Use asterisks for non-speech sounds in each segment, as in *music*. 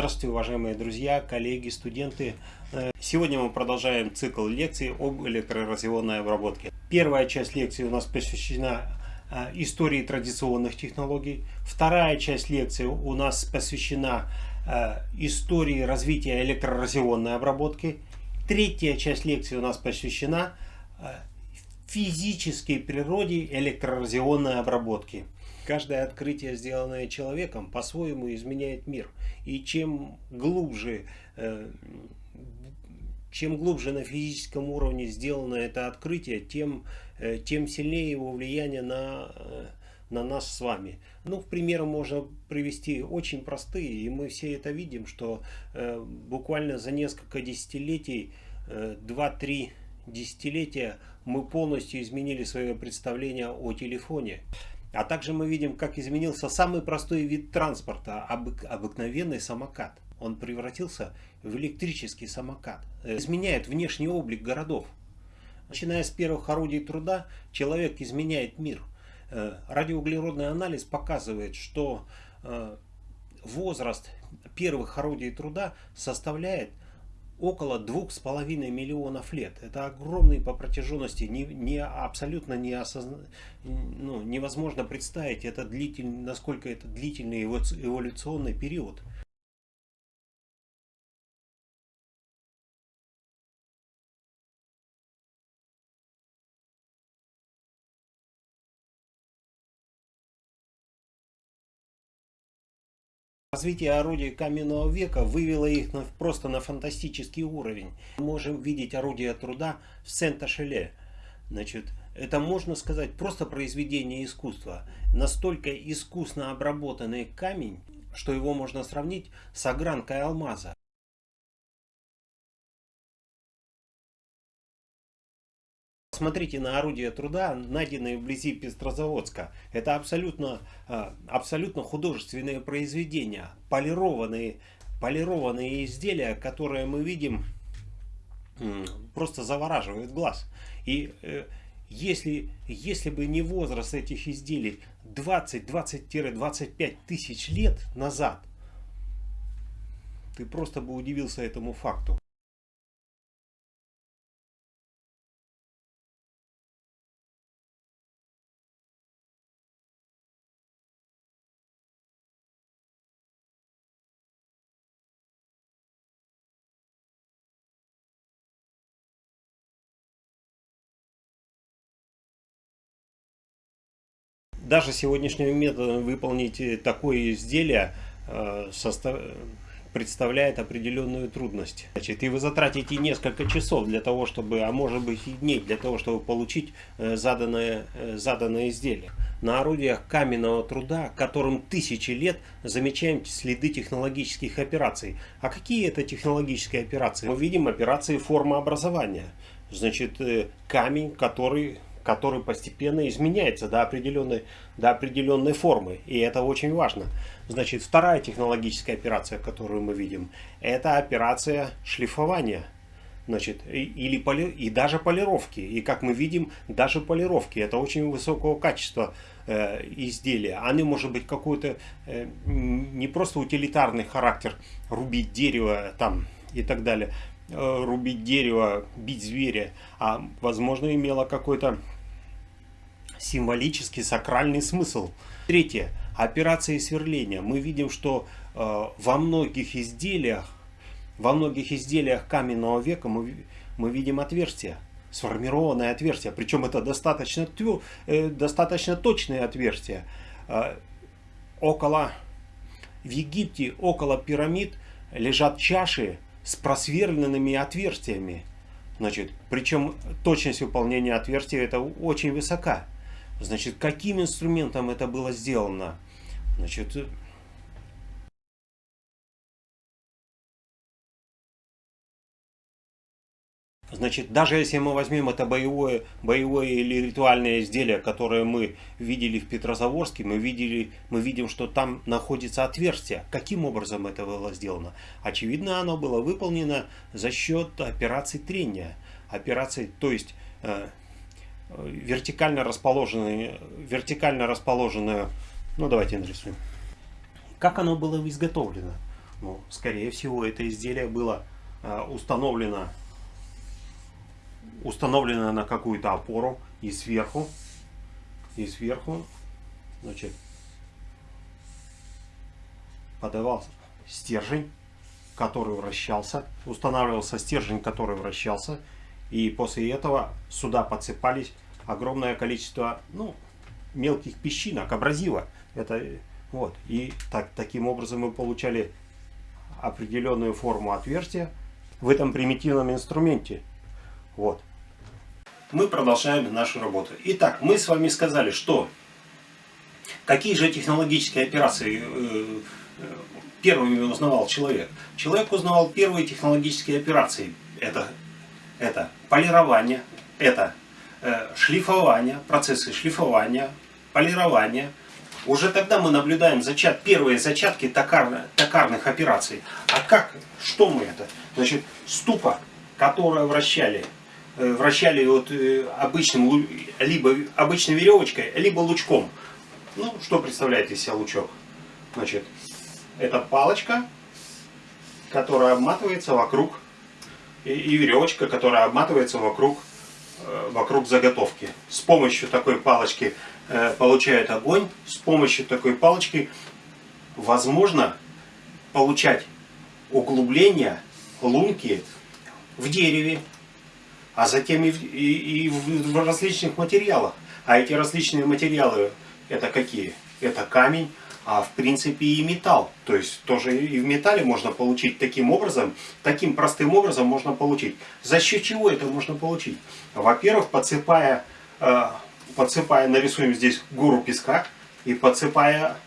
Здравствуйте, уважаемые друзья, коллеги, студенты. Э, сегодня мы продолжаем цикл лекций об электроразъемной обработке. Первая часть лекции у нас посвящена э, истории традиционных технологий. Вторая часть лекции у нас посвящена э, истории развития электроразъемной обработки. Третья часть лекции у нас посвящена физической природе электроразъемной обработки. Каждое открытие, сделанное человеком, по-своему изменяет мир. И чем глубже, э, чем глубже на физическом уровне сделано это открытие, тем, э, тем сильнее его влияние на, э, на нас с вами. Ну, в примеры можно привести очень простые, и мы все это видим, что буквально за несколько десятилетий, 2-3 десятилетия мы полностью изменили свое представление о телефоне. А также мы видим, как изменился самый простой вид транспорта, обык, обыкновенный самокат. Он превратился в электрический самокат. Э, изменяет внешний облик городов. Начиная с первых орудий труда, человек изменяет мир. Э, радиоуглеродный анализ показывает, что э, возраст первых орудий труда составляет около двух с половиной миллионов лет. Это огромный по протяженности, не, не, абсолютно не осозна... ну, невозможно представить, это длительный, насколько это длительный эволюционный период. Развитие орудий каменного века вывело их на, просто на фантастический уровень. Мы можем видеть орудия труда в Сент-Ашеле. Значит, это можно сказать просто произведение искусства. Настолько искусно обработанный камень, что его можно сравнить с огранкой алмаза. Посмотрите на орудия труда, найденные вблизи Пестрозаводска. Это абсолютно, а, абсолютно художественные произведения, полированные, полированные изделия, которые мы видим, просто завораживают глаз. И э, если, если бы не возраст этих изделий 20-20-25 тысяч лет назад, ты просто бы удивился этому факту. Даже сегодняшним методом выполнить такое изделие э, представляет определенную трудность. Значит, и вы затратите несколько часов для того, чтобы, а может быть и дней, для того, чтобы получить э, заданное, э, заданное изделие. На орудиях каменного труда, которым тысячи лет, замечаем следы технологических операций. А какие это технологические операции? Мы видим операции формообразования. Значит, камень, который который постепенно изменяется до определенной, до определенной формы. И это очень важно. Значит, вторая технологическая операция, которую мы видим, это операция шлифования. Значит, или поли, и даже полировки. И как мы видим, даже полировки. Это очень высокого качества э, изделия. Они может быть какой-то э, не просто утилитарный характер, рубить дерево там и так далее. Э, рубить дерево, бить зверя, а возможно имело какой-то символический, сакральный смысл. Третье. Операции сверления. Мы видим, что э, во многих изделиях, во многих изделиях каменного века мы, мы видим отверстия, сформированное отверстие. Причем это достаточно, твё, э, достаточно точные отверстия. Э, около, в Египте, около пирамид лежат чаши с просверленными отверстиями. Значит, причем точность выполнения отверстия это очень высока. Значит, каким инструментом это было сделано? Значит, Значит, даже если мы возьмем это боевое, боевое или ритуальное изделие, которое мы видели в Петрозаводске, мы, видели, мы видим, что там находится отверстие. Каким образом это было сделано? Очевидно, оно было выполнено за счет операции трения. Операции, то есть э, вертикально расположенные, вертикально расположенную, ну давайте нарисуем. Как оно было изготовлено? Ну, скорее всего, это изделие было э, установлено, установлено на какую-то опору и сверху, и сверху, значит, подавался стержень, который вращался, устанавливался стержень, который вращался, и после этого сюда подсыпались огромное количество ну, мелких песчинок, абразива. Это, вот. И так, таким образом мы получали определенную форму отверстия в этом примитивном инструменте. Вот. Мы продолжаем нашу работу. Итак, мы с вами сказали, что какие же технологические операции э, э, первыми узнавал человек. Человек узнавал первые технологические операции. Это, это полирование, это э, шлифование, процессы шлифования, полирования. Уже тогда мы наблюдаем зачат, первые зачатки токар, токарных операций. А как? Что мы это? Значит, ступа, которую вращали, вращали вот э, обычным, либо обычной веревочкой, либо лучком. Ну, что представляет из себя лучок? Значит, это палочка, которая обматывается вокруг, и, и веревочка, которая обматывается вокруг, э, вокруг заготовки. С помощью такой палочки э, получают огонь, с помощью такой палочки возможно получать углубления, лунки в дереве, а затем и в, и, и в различных материалах. А эти различные материалы это какие? Это камень, а в принципе и металл. То есть тоже и в металле можно получить таким образом, таким простым образом можно получить. За счет чего это можно получить? Во-первых, подсыпая, э, подсыпая, нарисуем здесь гору песка и подсыпая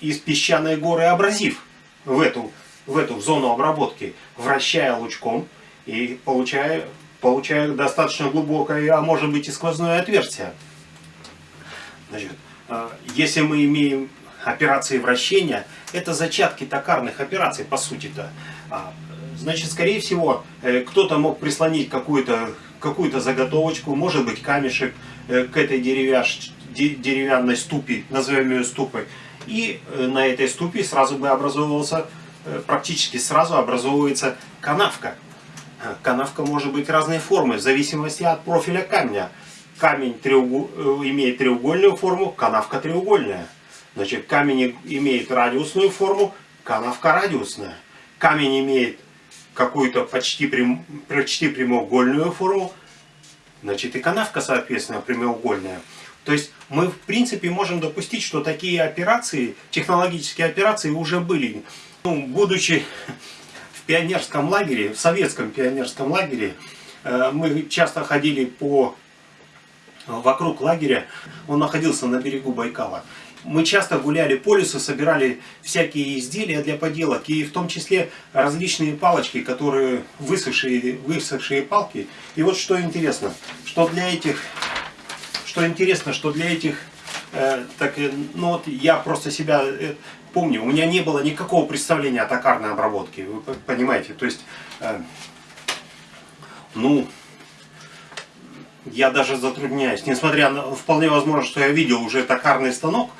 из песчаной горы абразив в эту, в эту зону обработки, вращая лучком и получая, получая достаточно глубокое, а может быть и сквозное отверстие. Значит, э, если мы имеем операции вращения, это зачатки токарных операций, по сути-то. А, значит, скорее всего, э, кто-то мог прислонить какую-то какую, -то, заготовочку, может быть камешек э, к этой деревяш, деревянной ступе, назовем ее ступой. И на этой ступе сразу бы образовывался, практически сразу образовывается канавка. Канавка может быть разной формы, в зависимости от профиля камня. Камень треугол... имеет треугольную форму, канавка треугольная. Значит, камень имеет радиусную форму, канавка радиусная. Камень имеет какую-то почти, прям, почти прямоугольную форму, значит и канавка, соответственно, прямоугольная. То есть мы, в принципе, можем допустить, что такие операции, технологические операции уже были. Ну, будучи пионерском лагере, в советском пионерском лагере, э, мы часто ходили по вокруг лагеря, он находился на берегу Байкала мы часто гуляли по лесу, собирали всякие изделия для поделок, и в том числе различные палочки, которые высохшие, высохшие палки. И вот что интересно, что для этих, что интересно, что для этих, э, так, э, ну вот я просто себя э, помню, у меня не было никакого представления о токарной обработке, вы понимаете, то есть, э, ну, я даже затрудняюсь, несмотря на, вполне возможно, что я видел уже токарный станок,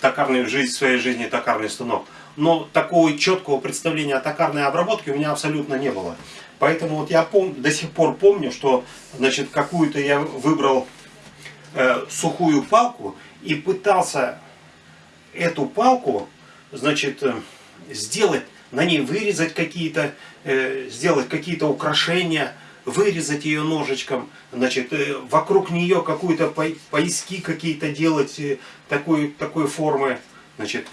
токарный, в жизнь, в своей жизни токарный станок. Но такого четкого представления о токарной обработке у меня абсолютно не было. Поэтому вот я пом до сих пор помню, что значит какую-то я выбрал э, сухую палку и пытался эту палку значит э, сделать, на ней вырезать какие-то, э, сделать какие-то украшения, вырезать ее ножичком, значит, э, вокруг нее какую-то пояски какие-то делать э, такой, такой формы. Значит,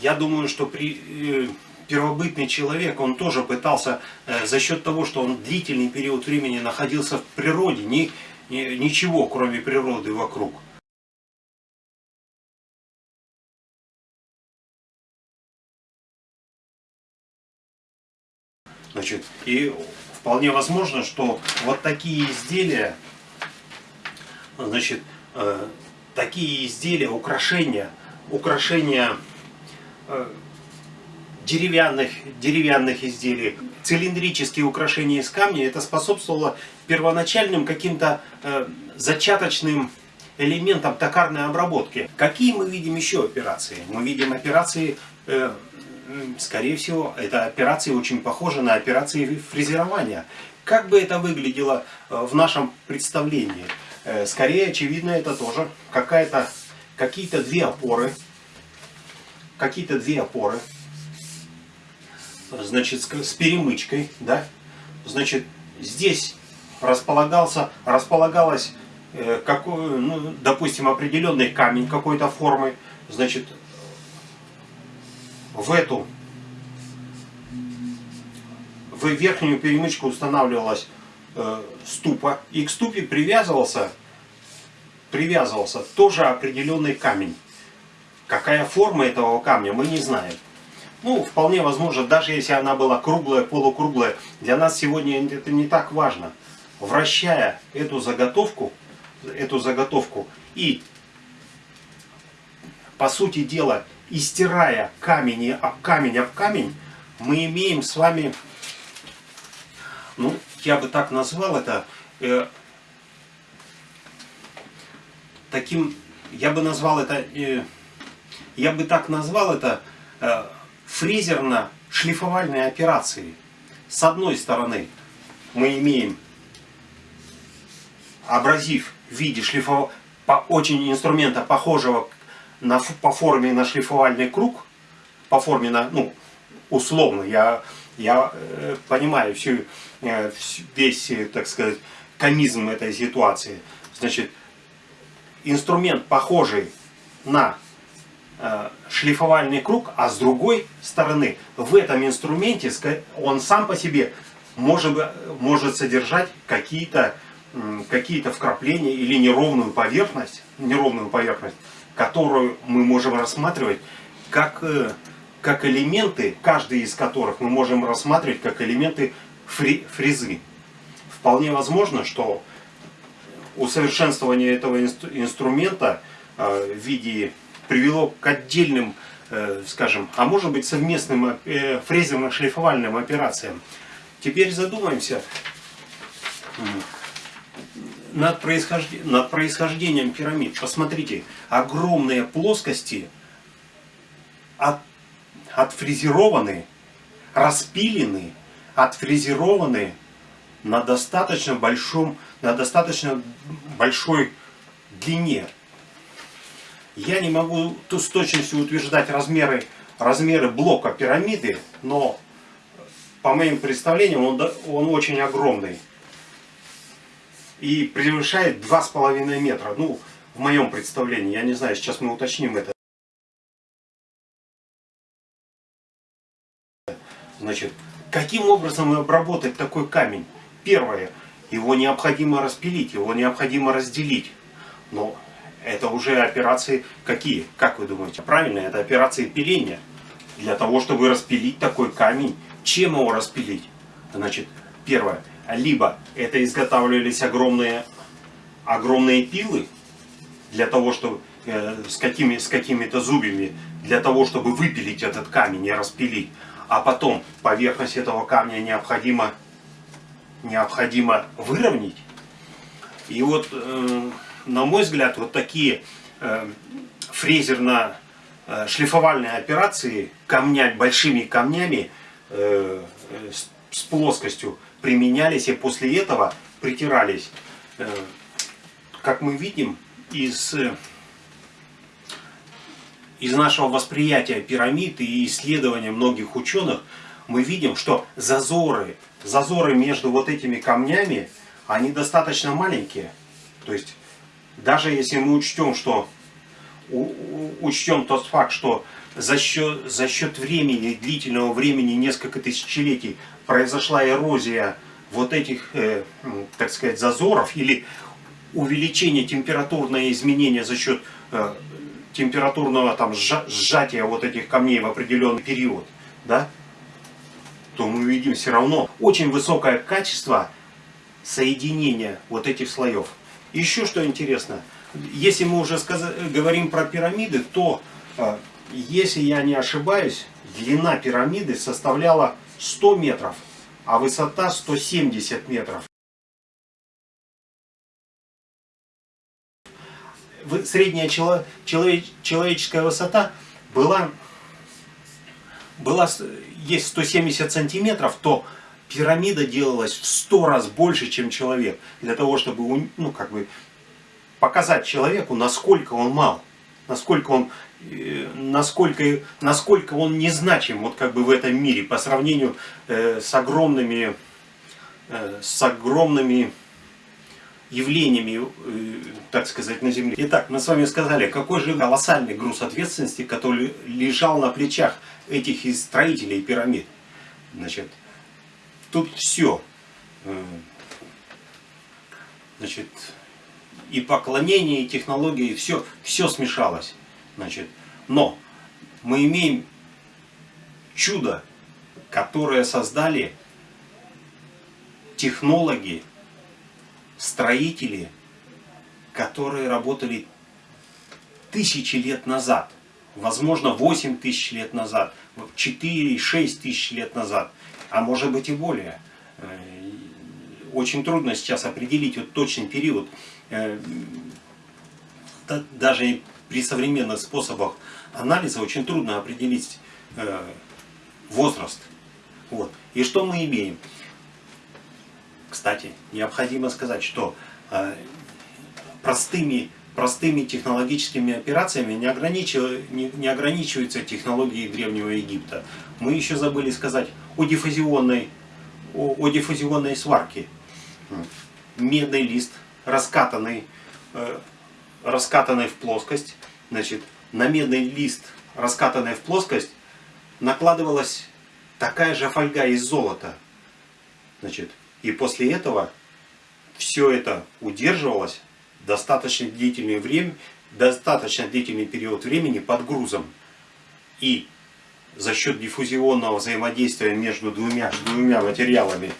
я думаю, что при, э, первобытный человек, он тоже пытался за счет того, что он длительный период времени находился в природе, ни, ни, ничего кроме природы вокруг. Значит, и вполне возможно, что вот такие изделия, значит, э, такие изделия, украшения, украшения э, деревянных, деревянных изделий, цилиндрические украшения из камня, это способствовало первоначальным каким-то э, зачаточным элементам токарной обработки. Какие мы видим еще операции? Мы видим операции э, скорее всего, эта операция очень похожа на операции фрезерования. Как бы это выглядело э, в нашем представлении? Э, скорее, очевидно, это тоже какая-то какие-то две опоры. Какие-то две опоры. Значит, с перемычкой, да? Значит, здесь располагался, располагалась, э, какой, ну, допустим, определенный камень какой-то формы. Значит, в эту в верхнюю перемычку устанавливалась э, ступа, и к ступе привязывался, привязывался тоже определенный камень. Какая форма этого камня, мы не знаем. Ну, вполне возможно, даже если она была круглая, полукруглая, для нас сегодня это не так важно. Вращая эту заготовку, эту заготовку и, по сути дела, истирая камень об камень об камень, мы имеем с вами ну, я бы так назвал это, э, таким, я бы назвал это, э, я бы так назвал это э, фрезерно-шлифовальной операцией. С одной стороны, мы имеем абразив в виде шлифов... по, очень инструмента, похожего на, по форме на шлифовальный круг, по форме на, ну, условно, я я э, понимаю всю, э, весь, э, так сказать, комизм этой ситуации. Значит, инструмент похожий на э, шлифовальный круг, а с другой стороны, в этом инструменте он сам по себе может, может содержать какие-то какие, -то, вкрапления или неровную поверхность, неровную поверхность, которую мы можем рассматривать как э, как элементы, каждый из которых мы можем рассматривать как элементы фри, фрезы. Вполне возможно, что усовершенствование этого инструмента э, в виде привело к отдельным, э, скажем, а может быть совместным фрезерно-шлифовальным операциям. Теперь задумаемся над, происхождением, над происхождением пирамид. Посмотрите, огромные плоскости от отфрезерованы, распилены, отфрезерованы на достаточно большом, на достаточно большой длине. Я не могу с точностью утверждать размеры, размеры блока пирамиды, но по моим представлениям он, он очень огромный. И превышает 2,5 метра. Ну, в моем представлении, я не знаю, сейчас мы уточним это. Значит, каким образом обработать такой камень? Первое, его необходимо распилить, его необходимо разделить. Но это уже операции какие? Как вы думаете? Правильно, это операции пиления. Для того, чтобы распилить такой камень, чем его распилить? Значит, первое, либо это изготавливались огромные, огромные пилы, для того, чтобы э, с какими с какими-то зубьями, для того, чтобы выпилить этот камень и распилить а потом поверхность этого камня необходимо, необходимо выровнять. И вот, э, на мой взгляд, вот такие э, фрезерно-шлифовальные операции камня, большими камнями э, с, с плоскостью применялись и после этого притирались. Э, как мы видим, из из нашего восприятия пирамид и исследования многих ученых, мы видим, что зазоры, зазоры между вот этими камнями, они достаточно маленькие. То есть, даже если мы учтем, что учтем тот факт, что за счет, за счет времени, длительного времени, несколько тысячелетий, произошла эрозия вот этих, э, так сказать, зазоров или увеличение температурное изменение за счет э, температурного там сжатия вот этих камней в определенный период, да, то мы видим все равно очень высокое качество соединения вот этих слоев. Еще что интересно, если мы уже сказали, говорим про пирамиды, то, э, если я не ошибаюсь, длина пирамиды составляла 100 метров, а высота 170 метров. средняя человеческая высота была была, есть 170 сантиметров, то пирамида делалась в 100 раз больше, чем человек. Для того, чтобы ну, как бы показать человеку, насколько он мал, насколько он, э, насколько, насколько он незначим вот как бы в этом мире по сравнению э, с огромными, э, с огромными явлениями, так сказать, на Земле. Итак, мы с вами сказали, какой же колоссальный груз ответственности, который лежал на плечах этих строителей пирамид. Значит, тут все. Значит, и поклонение, и технологии, все, все смешалось. Значит, но мы имеем чудо, которое создали технологи, строители, которые работали тысячи лет назад, возможно 8 тысяч лет назад, 4-6 тысяч лет назад, а может быть и более. Очень трудно сейчас определить вот точный период. Э, даже при современных способах анализа очень трудно определить э, возраст. Вот. И что мы имеем? Кстати, необходимо сказать, что э, простыми, простыми технологическими операциями не, ограничив, не, не ограничиваются технологии Древнего Египта. Мы еще забыли сказать о диффузионной, о, о диффузионной сварке. Медный лист, раскатанный, э, раскатанный в плоскость. Значит, на медный лист, раскатанный в плоскость, накладывалась такая же фольга из золота. Значит, и после этого все это удерживалось достаточно длительное время, достаточно длительный период времени под грузом. И за счет диффузионного взаимодействия между двумя, двумя материалами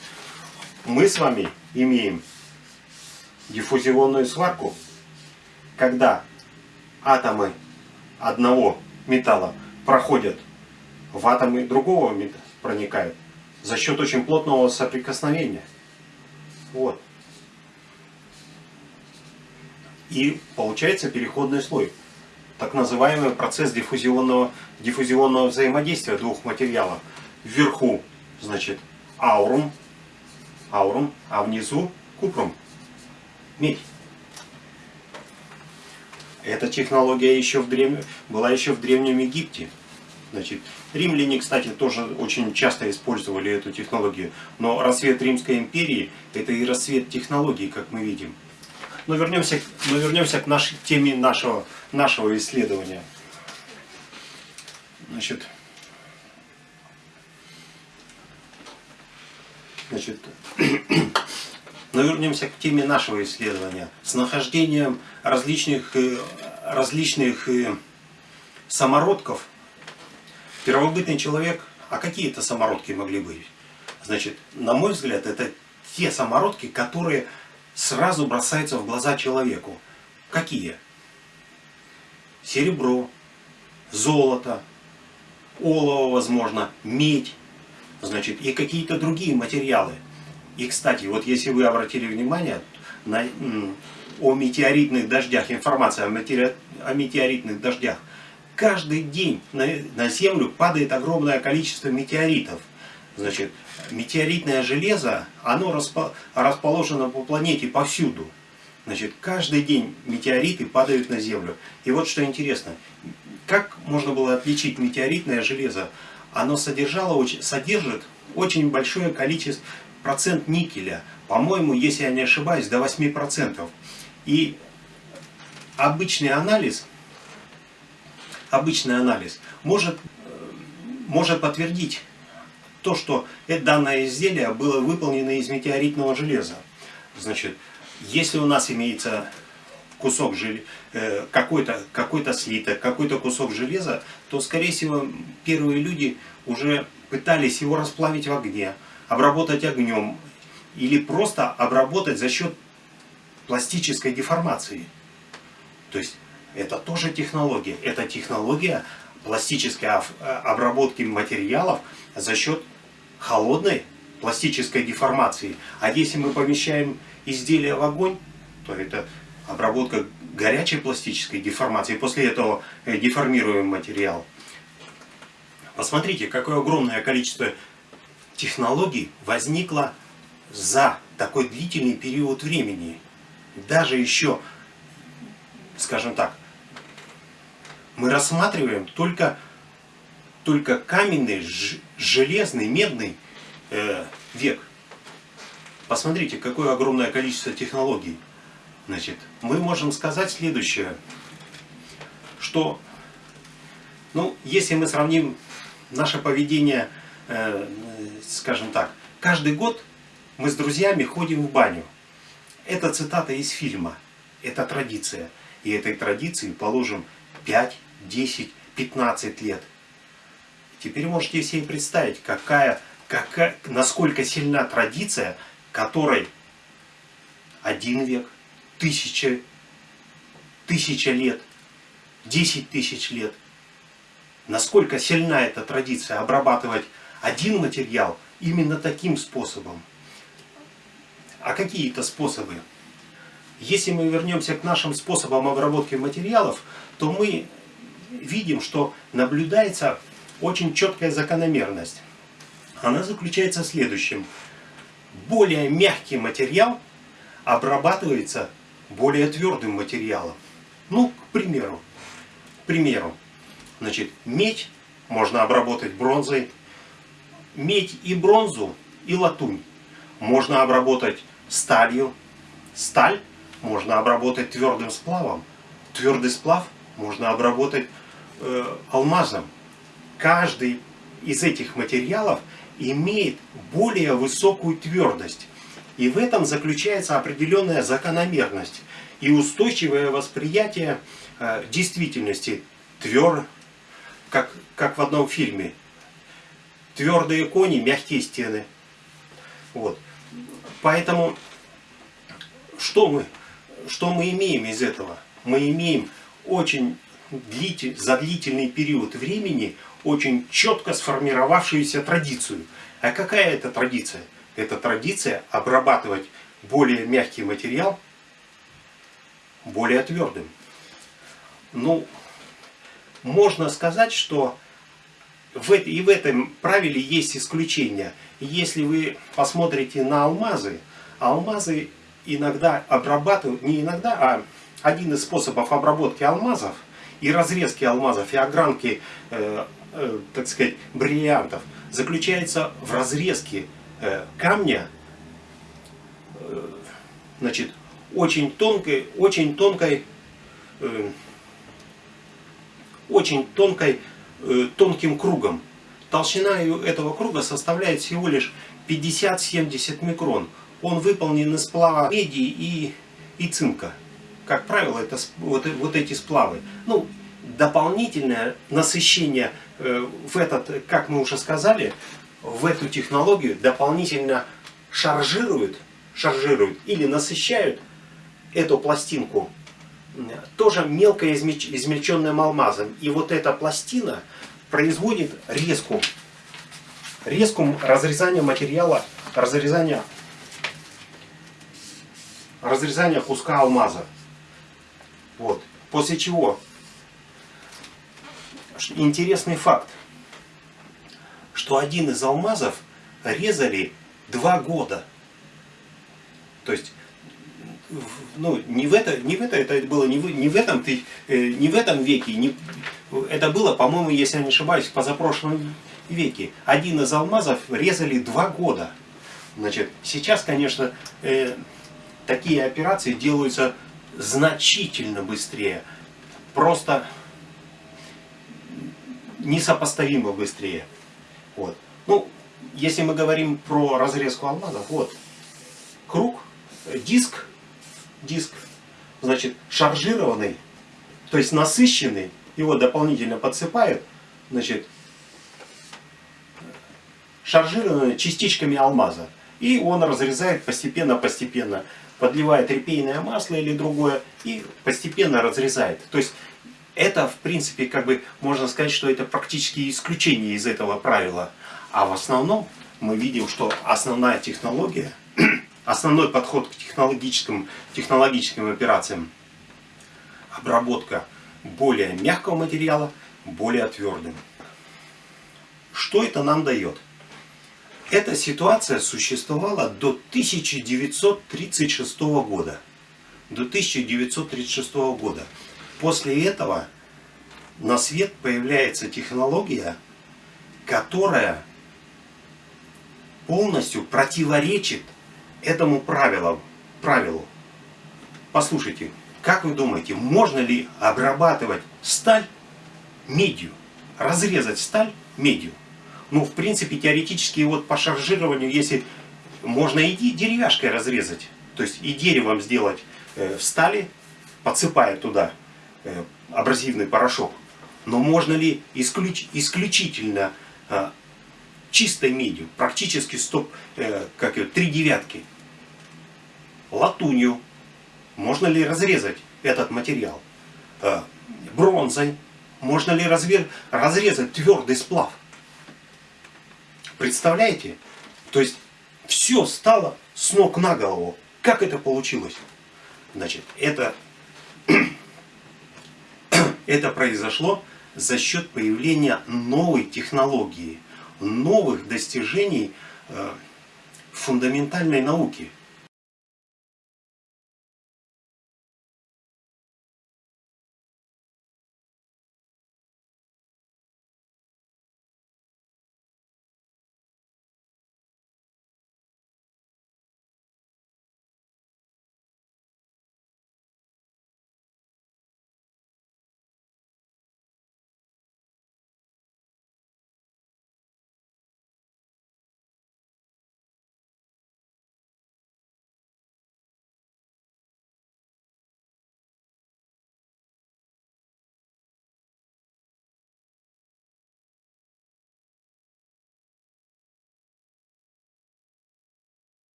мы с вами имеем диффузионную сварку, когда атомы одного металла проходят в атомы другого металла, проникают за счет очень плотного соприкосновения. Вот. И получается переходный слой. Так называемый процесс диффузионного, диффузионного взаимодействия двух материалов. Вверху, значит, аурум, аурум, а внизу купрум, медь. Эта технология еще в древ... была еще в Древнем Египте. Значит, римляне, кстати, тоже очень часто использовали эту технологию. Но рассвет Римской империи – это и рассвет технологий, как мы видим. Но вернемся, но вернемся к нашей теме нашего, нашего исследования. Значит, значит, *clears throat* но вернемся к теме нашего исследования. С нахождением различных, э, различных э, самородков Первобытный человек, а какие это самородки могли быть? Значит, на мой взгляд, это те самородки, которые сразу бросаются в глаза человеку. Какие? Серебро, золото, олово, возможно, медь, значит, и какие-то другие материалы. И, кстати, вот если вы обратили внимание на, о метеоритных дождях, информация о, метеори, о метеоритных дождях, каждый день на, на Землю падает огромное количество метеоритов. Значит, метеоритное железо, оно распо, расположено по планете повсюду. Значит, каждый день метеориты падают на Землю. И вот что интересно, как можно было отличить метеоритное железо? Оно содержало, содержит очень большое количество, процент никеля. По-моему, если я не ошибаюсь, до 8%. И обычный анализ обычный анализ, может, может подтвердить то, что это данное изделие было выполнено из метеоритного железа. Значит, если у нас имеется кусок железа, э, какой-то какой, -то, слиток, какой-то кусок железа, то, скорее всего, первые люди уже пытались его расплавить в огне, обработать огнем или просто обработать за счет пластической деформации. То есть это тоже технология. Это технология пластической э, обработки материалов за счет холодной пластической деформации. А если мы помещаем изделие в огонь, то это обработка горячей пластической деформации. После этого э, деформируем материал. Посмотрите, какое огромное количество технологий возникло за такой длительный период времени. Даже еще, скажем так, мы рассматриваем только, только каменный, железный, медный э, век. Посмотрите, какое огромное количество технологий. Значит, мы можем сказать следующее, что, ну, если мы сравним наше поведение, э, скажем так, каждый год мы с друзьями ходим в баню. Это цитата из фильма, это традиция. И этой традиции положим 5, 10, 15 лет. Теперь можете себе представить, какая, какая, насколько сильна традиция, которой один век, тысяча, тысяча лет, десять тысяч лет. Насколько сильна эта традиция обрабатывать один материал именно таким способом. А какие это способы? Если мы вернемся к нашим способам обработки материалов, то мы видим, что наблюдается очень четкая закономерность. Она заключается в следующем. Более мягкий материал обрабатывается более твердым материалом. Ну, к примеру, к примеру, значит, медь можно обработать бронзой, медь и бронзу и латунь можно обработать сталью, сталь можно обработать твердым сплавом, твердый сплав можно обработать э, алмазом. Каждый из этих материалов имеет более высокую твердость. И в этом заключается определенная закономерность и устойчивое восприятие э, действительности. Твер, как, как в одном фильме. Твердые кони, мягкие стены. Вот. Поэтому что мы, что мы имеем из этого? Мы имеем очень длитель, за длительный период времени очень четко сформировавшуюся традицию. А какая это традиция? Это традиция обрабатывать более мягкий материал более твердым. Ну, можно сказать, что в, и в этом правиле есть исключения. Если вы посмотрите на алмазы, алмазы иногда обрабатывают, не иногда, а один из способов обработки алмазов и разрезки алмазов и огранки, э, э, так сказать, бриллиантов заключается в разрезке камня, э, значит, очень тонкой, очень тонкой, э, очень тонкой, э, тонким кругом. Толщина этого круга составляет всего лишь 50-70 микрон. Он выполнен из сплава меди и, и цинка. Как правило, это вот, вот эти сплавы. Ну, дополнительное насыщение э, в этот, как мы уже сказали, в эту технологию дополнительно шаржируют, шаржируют или насыщают эту пластинку тоже мелко измельченным алмазом. И вот эта пластина производит резку, резку разрезания материала, разрезания, разрезания куска алмаза. Вот. После чего, интересный факт, что один из алмазов резали два года. То есть ну, не в это, не в это, это было не в, не в этом, ты, э, не в этом веке, не, это было, по-моему, если я не ошибаюсь, в позапрошлом веке. Один из алмазов резали два года. Значит, сейчас, конечно, э, такие операции делаются значительно быстрее. Просто несопоставимо быстрее. Вот. Ну, если мы говорим про разрезку алмазов, вот, круг, диск диск, значит, шаржированный, то есть насыщенный, его дополнительно подсыпают, значит, шаржированный частичками алмаза. И он разрезает постепенно-постепенно, подливает репейное масло или другое, и постепенно разрезает. То есть это, в принципе, как бы можно сказать, что это практически исключение из этого правила. А в основном мы видим, что основная технология *clears throat* Основной подход к технологическим, технологическим операциям – обработка более мягкого материала более твердым. Что это нам дает? Эта ситуация существовала до 1936 года. До 1936 года. После этого на свет появляется технология, которая полностью противоречит этому правилу. правилу. Послушайте, как вы думаете, можно ли обрабатывать сталь медью? Разрезать сталь медью? Ну, в принципе, теоретически вот по шаржированию, если можно и деревяшкой разрезать, то есть и деревом сделать э, в стали, подсыпая туда абразивный порошок. Но можно ли исключ, исключительно э, чистой медью, практически стоп, э, как ее, три девятки, латунью, можно ли разрезать этот материал? Э, бронзой, можно ли разве, разрезать твердый сплав? Представляете? То есть все стало с ног на голову. Как это получилось? Значит, это, это произошло за счет появления новой технологии, новых достижений э, фундаментальной науки.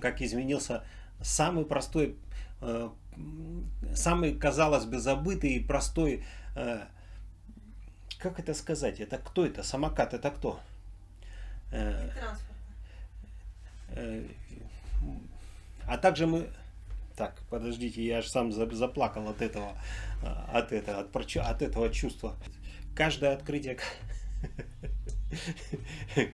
Как изменился самый простой, э, самый, казалось бы, забытый и простой, э, как это сказать, это кто это, самокат, это кто? Э, а также мы, так, подождите, я же сам заплакал от этого, от этого, от, от этого чувства. каждое открытие *laughs*